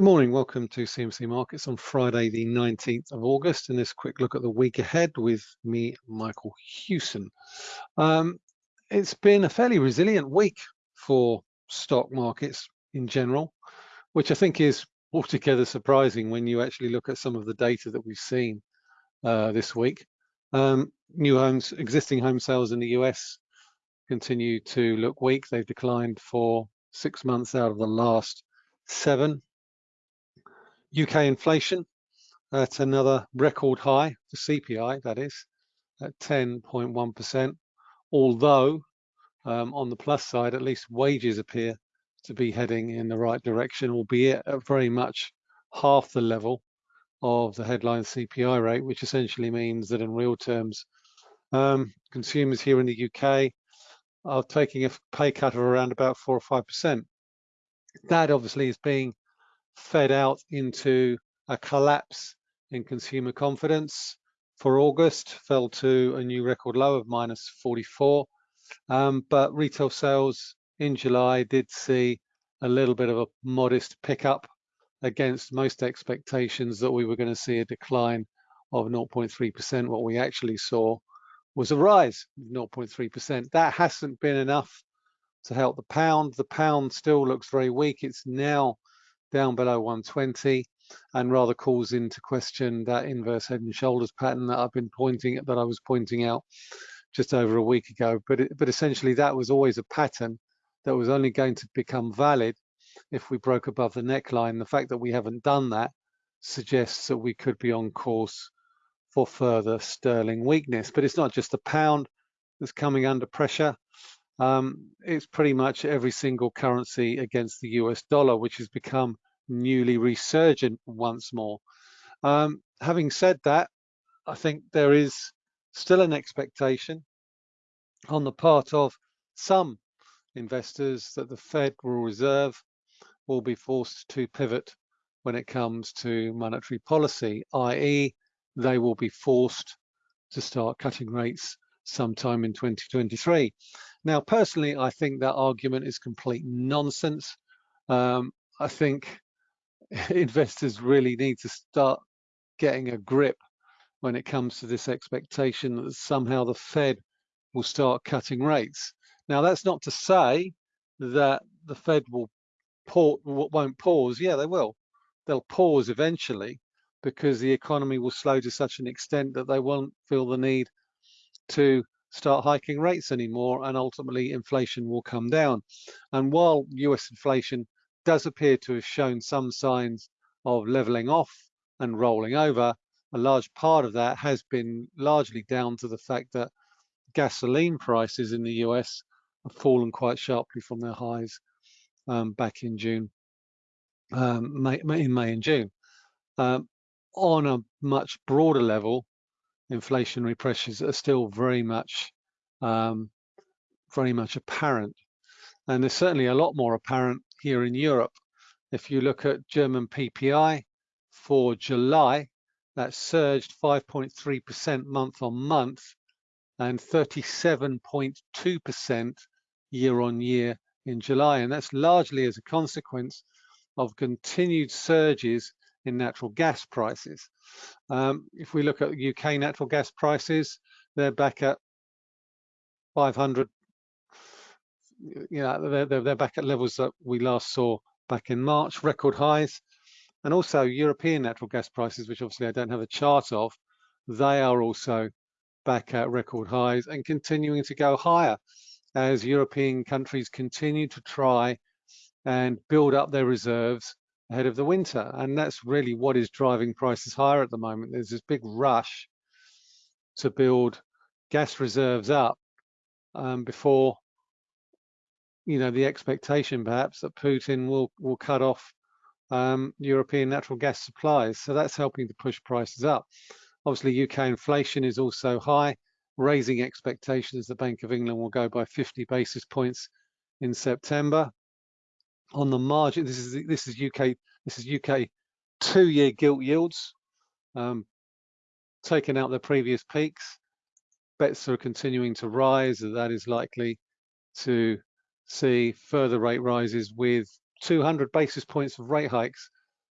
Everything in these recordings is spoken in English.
Good morning, welcome to CMC Markets on Friday the 19th of August and this quick look at the week ahead with me, Michael Hewson. Um, it's been a fairly resilient week for stock markets in general, which I think is altogether surprising when you actually look at some of the data that we've seen uh, this week. Um, new homes, existing home sales in the US continue to look weak. They've declined for six months out of the last seven. UK inflation at another record high, the CPI that is, at 10.1%, although um, on the plus side, at least wages appear to be heading in the right direction, albeit at very much half the level of the headline CPI rate, which essentially means that in real terms, um, consumers here in the UK are taking a pay cut of around about four or five percent. That obviously is being fed out into a collapse in consumer confidence for August, fell to a new record low of minus 44. Um, but retail sales in July did see a little bit of a modest pickup against most expectations that we were going to see a decline of 0.3%. What we actually saw was a rise of 0.3%. That hasn't been enough to help the pound. The pound still looks very weak. It's now down below 120 and rather calls into question that inverse head and shoulders pattern that I've been pointing at, that I was pointing out just over a week ago. But, it, but essentially that was always a pattern that was only going to become valid if we broke above the neckline. The fact that we haven't done that suggests that we could be on course for further sterling weakness. But it's not just the pound that's coming under pressure. Um, it's pretty much every single currency against the US dollar, which has become newly resurgent once more. Um, having said that, I think there is still an expectation on the part of some investors that the Federal Reserve will be forced to pivot when it comes to monetary policy, i.e. they will be forced to start cutting rates sometime in 2023. Now, personally, I think that argument is complete nonsense. Um, I think investors really need to start getting a grip when it comes to this expectation that somehow the Fed will start cutting rates. Now, that's not to say that the Fed will won't pause. Yeah, they will. They'll pause eventually because the economy will slow to such an extent that they won't feel the need to start hiking rates anymore and ultimately inflation will come down. And while US inflation does appear to have shown some signs of leveling off and rolling over, a large part of that has been largely down to the fact that gasoline prices in the US have fallen quite sharply from their highs um, back in June, um, May, in May and June. Um, on a much broader level, inflationary pressures are still very much um, very much apparent. And there's certainly a lot more apparent here in Europe. If you look at German PPI for July, that surged 5.3% month on month and 37.2% year on year in July. And that's largely as a consequence of continued surges in natural gas prices. Um, if we look at UK natural gas prices, they're back at 500. You know, they're, they're back at levels that we last saw back in March, record highs. And also European natural gas prices, which obviously I don't have a chart of, they are also back at record highs and continuing to go higher as European countries continue to try and build up their reserves ahead of the winter. And that's really what is driving prices higher at the moment. There's this big rush to build gas reserves up um, before, you know, the expectation perhaps that Putin will, will cut off um, European natural gas supplies. So that's helping to push prices up. Obviously, UK inflation is also high, raising expectations the Bank of England will go by 50 basis points in September on the margin. This is this is UK this is UK two-year gilt yields um, taking out their previous peaks. Bets are continuing to rise, and that is likely to see further rate rises with 200 basis points of rate hikes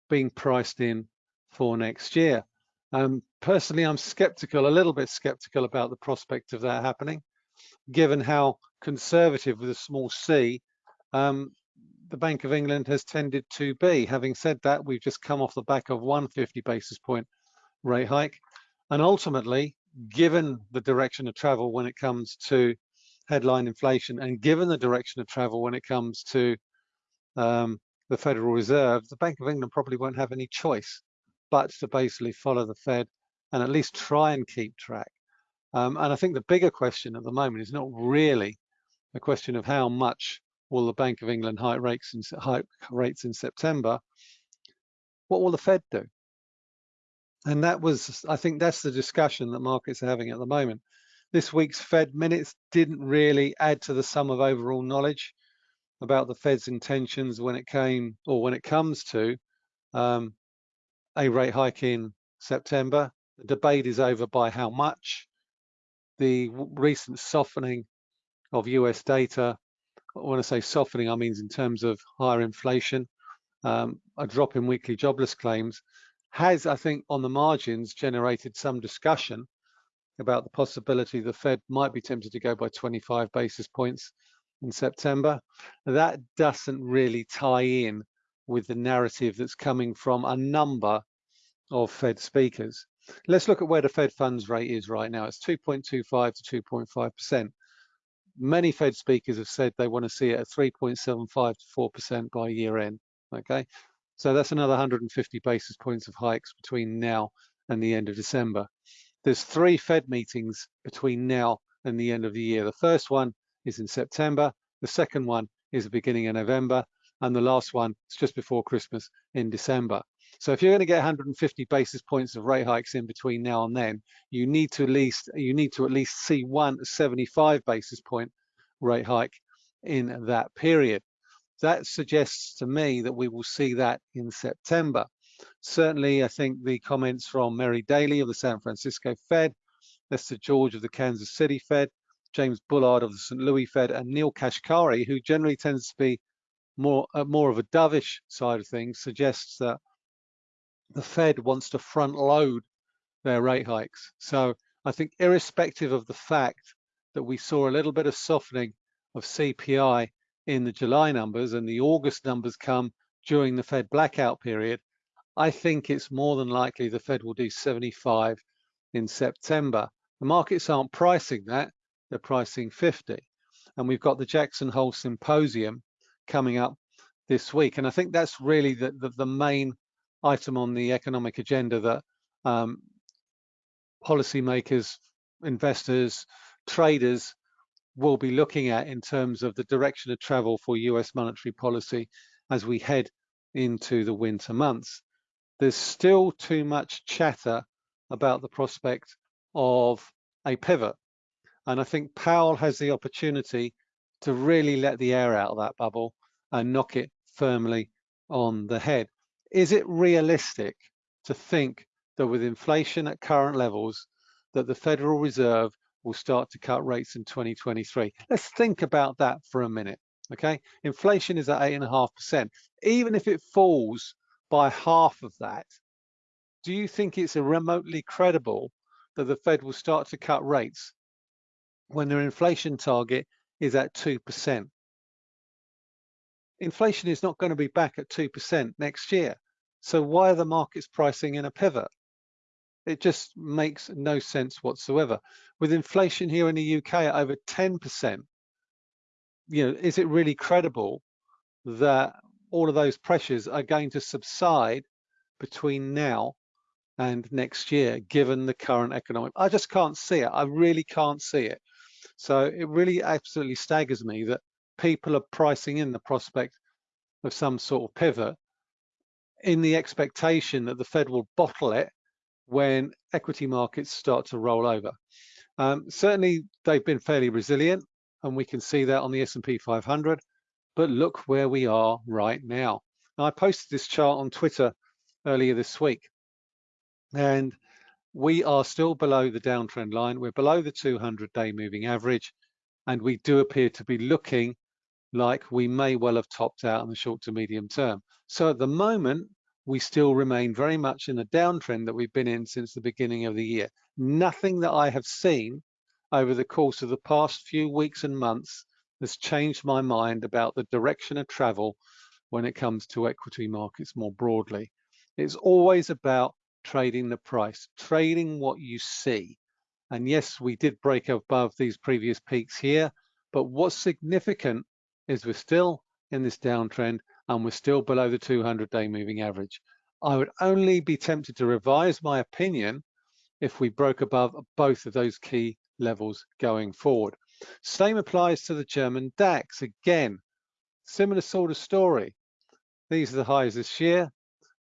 being priced in for next year. Um, personally, I'm skeptical, a little bit skeptical about the prospect of that happening, given how conservative with a small c um, the Bank of England has tended to be. Having said that, we've just come off the back of 150 basis point rate hike. And ultimately, given the direction of travel when it comes to headline inflation and given the direction of travel when it comes to um, the Federal Reserve, the Bank of England probably won't have any choice but to basically follow the Fed and at least try and keep track. Um, and I think the bigger question at the moment is not really a question of how much will the Bank of England hike rates in, hike rates in September. What will the Fed do? And that was, I think that's the discussion that markets are having at the moment. This week's Fed minutes didn't really add to the sum of overall knowledge about the Fed's intentions when it came or when it comes to um, a rate hike in September. The debate is over by how much. The recent softening of US data, when I say softening, I mean in terms of higher inflation, um, a drop in weekly jobless claims, has, I think, on the margins generated some discussion about the possibility the Fed might be tempted to go by 25 basis points in September. That doesn't really tie in with the narrative that's coming from a number of Fed speakers. Let's look at where the Fed funds rate is right now. It's 2.25 to 2.5%. Many Fed speakers have said they want to see it at 3.75 to 4% by year end. Okay, so that's another 150 basis points of hikes between now and the end of December. There's three Fed meetings between now and the end of the year. The first one is in September. The second one is the beginning of November. And the last one is just before Christmas in December. So if you're going to get 150 basis points of rate hikes in between now and then, you need to at least you need to at least see one 75 basis point rate hike in that period. That suggests to me that we will see that in September. Certainly, I think the comments from Mary Daly of the San Francisco Fed, Esther George of the Kansas City Fed, James Bullard of the St. Louis Fed, and Neel Kashkari, who generally tends to be more uh, more of a dovish side of things, suggests that the Fed wants to front load their rate hikes. So I think irrespective of the fact that we saw a little bit of softening of CPI in the July numbers and the August numbers come during the Fed blackout period, I think it's more than likely the Fed will do 75 in September. The markets aren't pricing that, they're pricing 50. And we've got the Jackson Hole Symposium coming up this week. And I think that's really the, the, the main item on the economic agenda that um, policymakers, investors, traders will be looking at in terms of the direction of travel for US monetary policy as we head into the winter months. There's still too much chatter about the prospect of a pivot. And I think Powell has the opportunity to really let the air out of that bubble and knock it firmly on the head. Is it realistic to think that with inflation at current levels, that the Federal Reserve will start to cut rates in 2023? Let's think about that for a minute, okay? Inflation is at 8.5%. Even if it falls by half of that, do you think it's remotely credible that the Fed will start to cut rates when their inflation target is at 2%? Inflation is not going to be back at 2% next year. So why are the markets pricing in a pivot? It just makes no sense whatsoever. With inflation here in the UK at over 10%, you know, is it really credible that all of those pressures are going to subside between now and next year, given the current economic? I just can't see it. I really can't see it. So it really absolutely staggers me that people are pricing in the prospect of some sort of pivot in the expectation that the Fed will bottle it when equity markets start to roll over. Um, certainly, they've been fairly resilient, and we can see that on the S&P 500. But look where we are right now. now. I posted this chart on Twitter earlier this week, and we are still below the downtrend line. We're below the 200-day moving average, and we do appear to be looking like we may well have topped out in the short to medium term. So at the moment, we still remain very much in the downtrend that we've been in since the beginning of the year. Nothing that I have seen over the course of the past few weeks and months has changed my mind about the direction of travel when it comes to equity markets more broadly. It's always about trading the price, trading what you see. And yes, we did break above these previous peaks here, but what's significant is we're still in this downtrend and we're still below the 200-day moving average. I would only be tempted to revise my opinion if we broke above both of those key levels going forward. Same applies to the German DAX. Again, similar sort of story. These are the highs this year.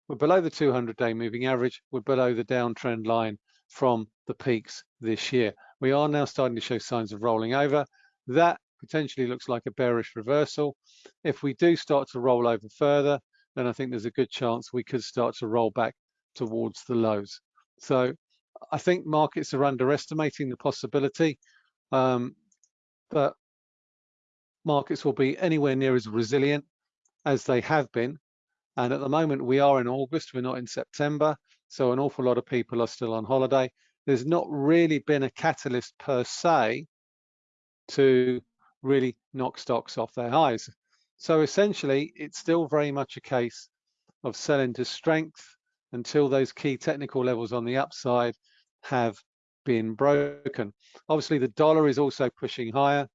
We're below the 200-day moving average. We're below the downtrend line from the peaks this year. We are now starting to show signs of rolling over. That potentially looks like a bearish reversal. If we do start to roll over further, then I think there's a good chance we could start to roll back towards the lows. So I think markets are underestimating the possibility um, that markets will be anywhere near as resilient as they have been. And at the moment, we are in August, we're not in September. So an awful lot of people are still on holiday. There's not really been a catalyst per se to really knock stocks off their highs. So essentially, it's still very much a case of selling to strength until those key technical levels on the upside have been broken. Obviously, the dollar is also pushing higher.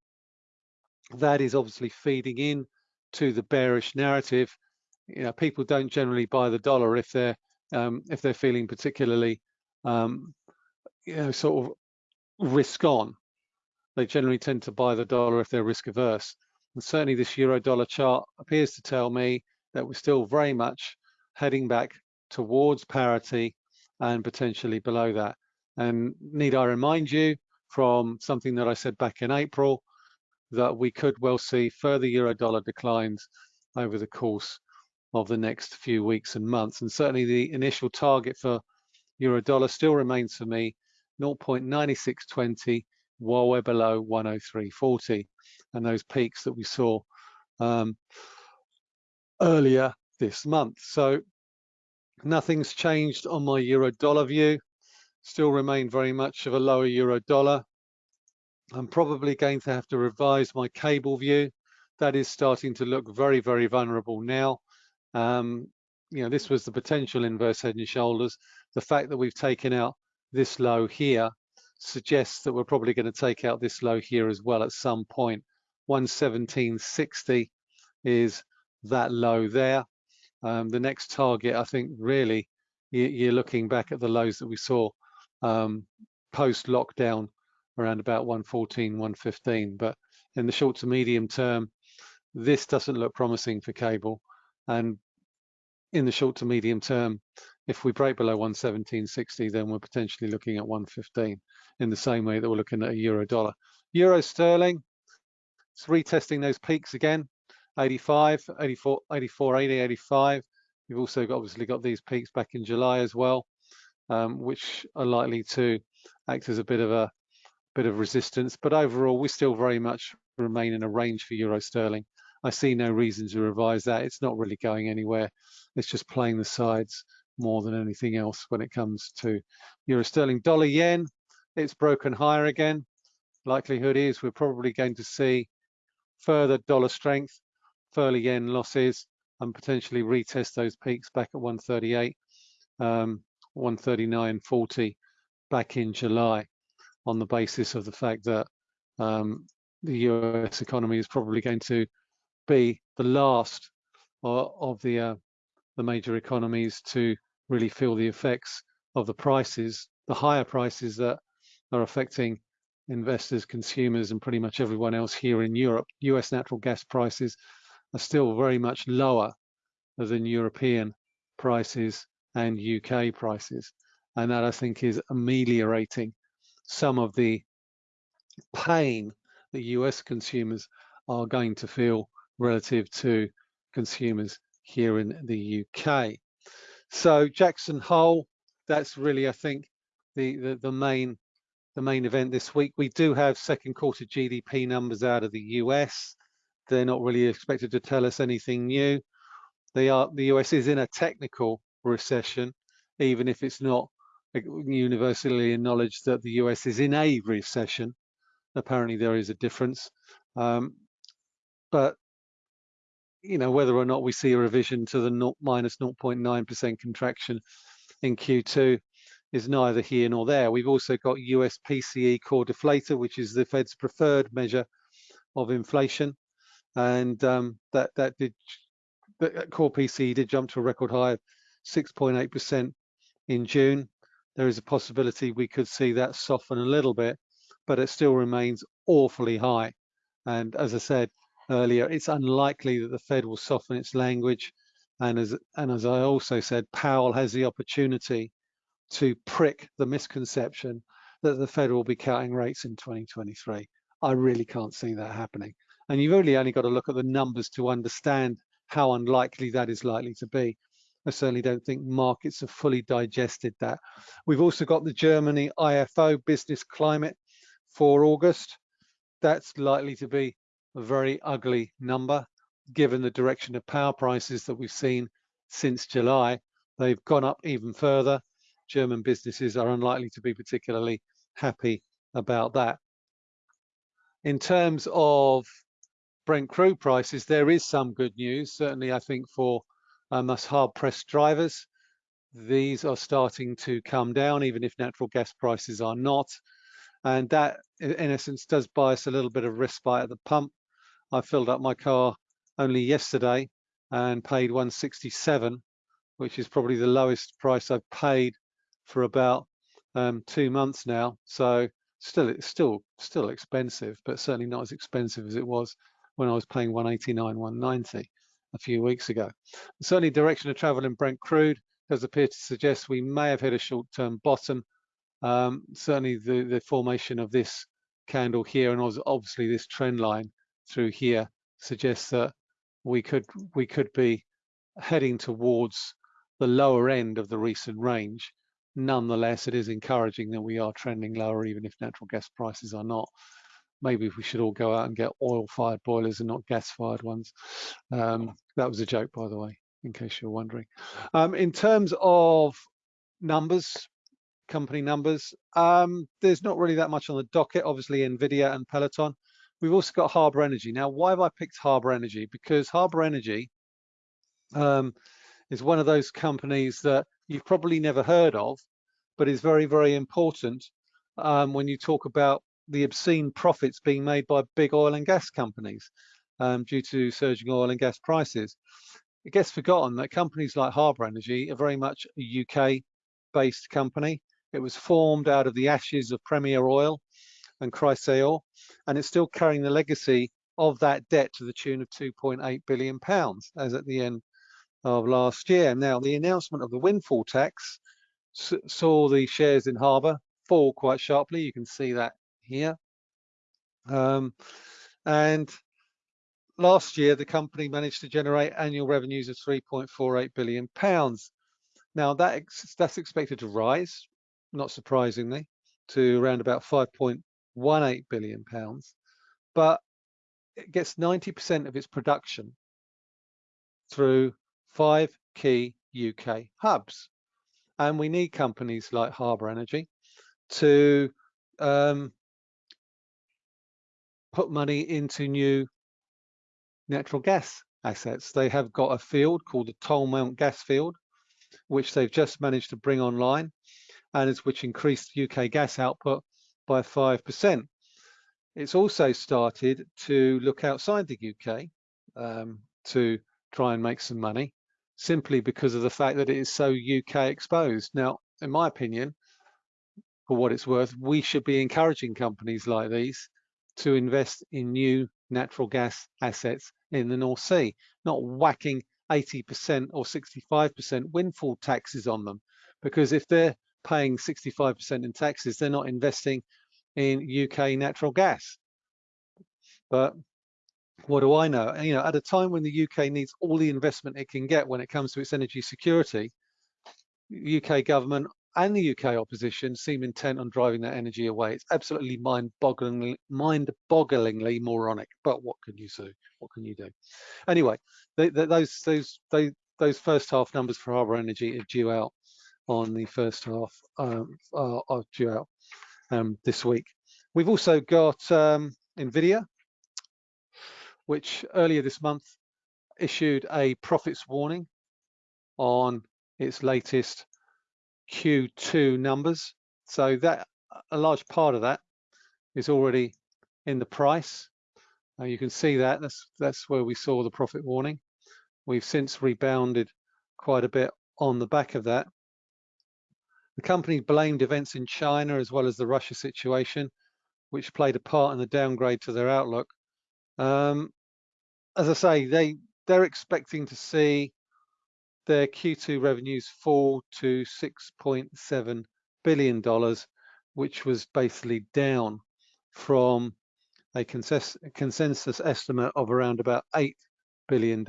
That is obviously feeding in to the bearish narrative. You know, people don't generally buy the dollar if they're um, if they're feeling particularly, um, you know, sort of risk on. They generally tend to buy the dollar if they're risk averse. And certainly this euro dollar chart appears to tell me that we're still very much heading back towards parity and potentially below that. And need I remind you from something that I said back in April, that we could well see further euro dollar declines over the course of the next few weeks and months. And certainly the initial target for euro dollar still remains for me 0.9620 while we're below 103.40 and those peaks that we saw um, earlier this month. So nothing's changed on my euro dollar view still remain very much of a lower euro dollar. I'm probably going to have to revise my cable view. That is starting to look very, very vulnerable now. Um, you know, this was the potential inverse head and shoulders. The fact that we've taken out this low here suggests that we're probably going to take out this low here as well at some point. 117.60 is that low there. Um, the next target, I think, really, you're looking back at the lows that we saw um, post lockdown around about 114, 115. But in the short to medium term, this doesn't look promising for cable. And in the short to medium term, if we break below 117.60, then we're potentially looking at 115 in the same way that we're looking at a euro dollar. Euro sterling, it's retesting those peaks again, 85, 84, 84, 80, 85. We've also got, obviously got these peaks back in July as well um, which are likely to act as a bit of a bit of resistance. But overall, we still very much remain in a range for euro sterling. I see no reason to revise that. It's not really going anywhere. It's just playing the sides more than anything else when it comes to euro sterling. Dollar yen, it's broken higher again. Likelihood is we're probably going to see further dollar strength, further yen losses, and potentially retest those peaks back at 138. Um, 139.40 back in July on the basis of the fact that um, the US economy is probably going to be the last of the uh, the major economies to really feel the effects of the prices, the higher prices that are affecting investors, consumers, and pretty much everyone else here in Europe. US natural gas prices are still very much lower than European prices and UK prices. And that I think is ameliorating some of the pain that US consumers are going to feel relative to consumers here in the UK. So Jackson Hole, that's really, I think, the, the, the main the main event this week. We do have second quarter GDP numbers out of the US. They're not really expected to tell us anything new. They are the US is in a technical recession, even if it's not universally acknowledged that the US is in a recession. Apparently there is a difference. Um, but, you know, whether or not we see a revision to the 0, minus 0.9% contraction in Q2 is neither here nor there. We've also got US PCE core deflator, which is the Fed's preferred measure of inflation. And um, that, that did, that core PCE did jump to a record high of 6.8% in June. There is a possibility we could see that soften a little bit, but it still remains awfully high. And as I said earlier, it's unlikely that the Fed will soften its language. And as, and as I also said, Powell has the opportunity to prick the misconception that the Fed will be cutting rates in 2023. I really can't see that happening. And you've really only got to look at the numbers to understand how unlikely that is likely to be. I certainly don't think markets have fully digested that. We've also got the Germany IFO business climate for August. That's likely to be a very ugly number, given the direction of power prices that we've seen since July. They've gone up even further. German businesses are unlikely to be particularly happy about that. In terms of Brent crude prices, there is some good news, certainly I think for um, us hard-pressed drivers. These are starting to come down, even if natural gas prices are not. And that, in essence, does buy us a little bit of respite at the pump. I filled up my car only yesterday and paid 167, which is probably the lowest price I've paid for about um, two months now. So still, it's still still expensive, but certainly not as expensive as it was when I was paying 189, 190 a few weeks ago. Certainly direction of travel in Brent crude does appear to suggest we may have hit a short-term bottom. Um, certainly the, the formation of this candle here and obviously this trend line through here suggests that we could we could be heading towards the lower end of the recent range. Nonetheless, it is encouraging that we are trending lower even if natural gas prices are not maybe we should all go out and get oil-fired boilers and not gas-fired ones. Um, that was a joke, by the way, in case you're wondering. Um, in terms of numbers, company numbers, um, there's not really that much on the docket. Obviously, NVIDIA and Peloton. We've also got Harbour Energy. Now, why have I picked Harbour Energy? Because Harbour Energy um, is one of those companies that you've probably never heard of, but is very, very important um, when you talk about the obscene profits being made by big oil and gas companies um, due to surging oil and gas prices. It gets forgotten that companies like Harbour Energy are very much a UK-based company. It was formed out of the ashes of Premier Oil and Chrysaor, and it's still carrying the legacy of that debt to the tune of 2.8 billion pounds as at the end of last year. Now, the announcement of the windfall tax saw the shares in Harbour fall quite sharply. You can see that here. Um, and last year, the company managed to generate annual revenues of 3.48 billion pounds. Now that that's expected to rise, not surprisingly, to around about 5.18 billion pounds, but it gets 90% of its production through five key UK hubs. And we need companies like Harbour Energy to um, put money into new natural gas assets. They have got a field called the Tolmount gas field, which they've just managed to bring online and is which increased UK gas output by 5%. It's also started to look outside the UK um, to try and make some money simply because of the fact that it is so UK exposed. Now, in my opinion, for what it's worth, we should be encouraging companies like these to invest in new natural gas assets in the North Sea, not whacking 80% or 65% windfall taxes on them. Because if they're paying 65% in taxes, they're not investing in UK natural gas. But what do I know? You know, at a time when the UK needs all the investment it can get when it comes to its energy security, UK government and the UK opposition seem intent on driving that energy away. It's absolutely mind-bogglingly, mind-bogglingly moronic. But what can you do? What can you do? Anyway, they, they, those those they those first half numbers for Harbour Energy are due out on the first half um, are, are due out um, this week. We've also got um, NVIDIA, which earlier this month issued a profits warning on its latest Q2 numbers. So that a large part of that is already in the price. Uh, you can see that that's that's where we saw the profit warning. We've since rebounded quite a bit on the back of that. The company blamed events in China as well as the Russia situation, which played a part in the downgrade to their outlook. Um, as I say, they they're expecting to see their Q2 revenues fall to 6.7 billion dollars, which was basically down from a consensus estimate of around about $8 billion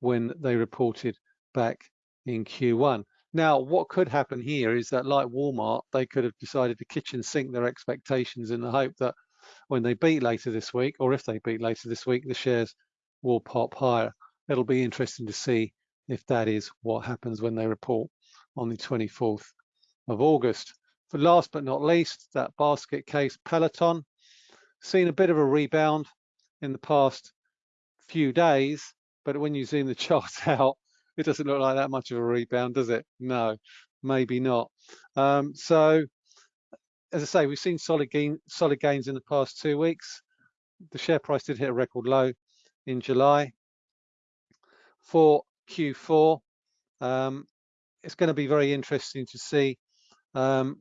when they reported back in Q1. Now, what could happen here is that like Walmart, they could have decided to kitchen sink their expectations in the hope that when they beat later this week, or if they beat later this week, the shares will pop higher. It'll be interesting to see if that is what happens when they report on the 24th of August. For last but not least, that basket case Peloton, seen a bit of a rebound in the past few days, but when you zoom the chart out, it doesn't look like that much of a rebound, does it? No, maybe not. Um, so, as I say, we've seen solid, gain, solid gains in the past two weeks. The share price did hit a record low in July. For Q4, um, it's going to be very interesting to see um,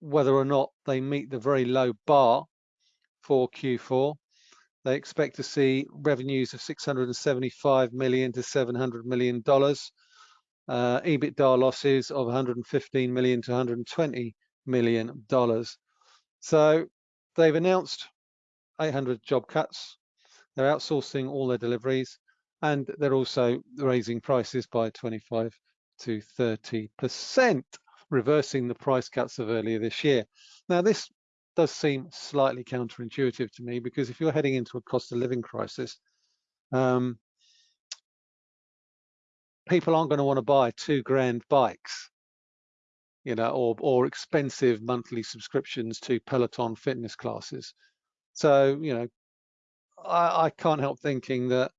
whether or not they meet the very low bar for Q4. They expect to see revenues of 675 million to 700 million dollars, uh, EBITDA losses of 115 million to 120 million dollars. So they've announced 800 job cuts. They're outsourcing all their deliveries, and they're also raising prices by 25 to 30 percent, reversing the price cuts of earlier this year. Now this does seem slightly counterintuitive to me because if you're heading into a cost of living crisis, um, people aren't going to want to buy two grand bikes, you know, or or expensive monthly subscriptions to Peloton fitness classes. So, you know, I, I can't help thinking that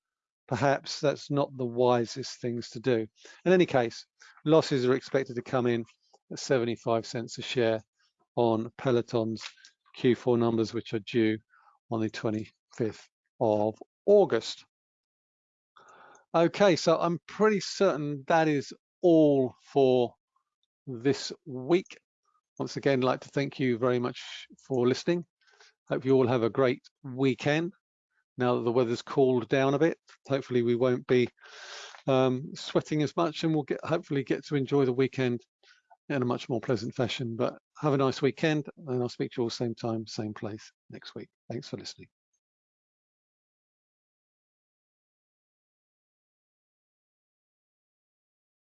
perhaps that's not the wisest things to do. In any case, losses are expected to come in at 75 cents a share on Peloton's Q4 numbers, which are due on the 25th of August. Okay, so I'm pretty certain that is all for this week. Once again, I'd like to thank you very much for listening. Hope you all have a great weekend. Now that the weather's cooled down a bit, hopefully we won't be um, sweating as much and we'll get hopefully get to enjoy the weekend in a much more pleasant fashion. But have a nice weekend and I'll speak to you all same time, same place next week. Thanks for listening.